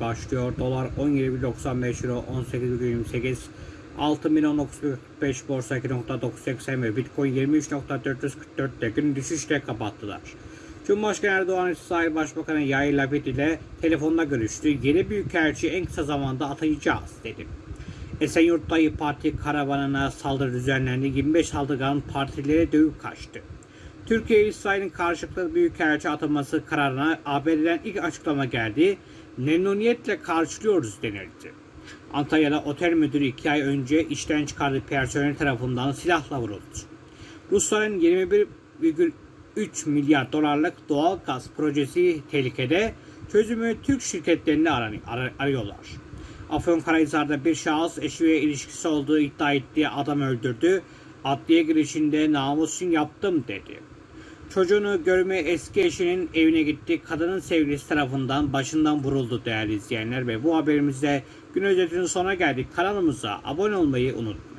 Başlıyor. Dolar 17,95 euro 18,28 Altın 1945 borsa 2.980 ve Bitcoin 23.444 de gün düşüşle kapattılar. Cumhurbaşkanı Erdoğan İsrail Başbakanı Yair Lapid ile telefonda görüştü. Yeni büyükelçi en kısa zamanda atayacağız dedi. Esenyurt'ta İYİ Parti karavanına saldırı düzenlendi. 25 saldırgan partilere dövüp kaçtı. Türkiye İsrail'in karşılıklı büyükelçi ataması kararına ABD'den ilk açıklama geldi. Memnuniyetle karşılıyoruz denildi. Antalya'da otel müdürü iki ay önce işten çıkardığı personel tarafından silahla vuruldu. Rusların 21,3 milyar dolarlık doğal gaz projesi tehlikede çözümü Türk şirketlerini ar- arıyorlar. Afyonkarahisar'da bir şahıs eşiyle ilişkisi olduğu iddia ettiği adam öldürdü. Adliye girişinde namusun yaptım dedi. Çocuğunu görmeye eski eşinin evine gitti. Kadının sevgilisi tarafından başından vuruldu değerli izleyenler. Ve bu haberimizde gün özetinin sonuna geldik. Kanalımıza abone olmayı unutmayın.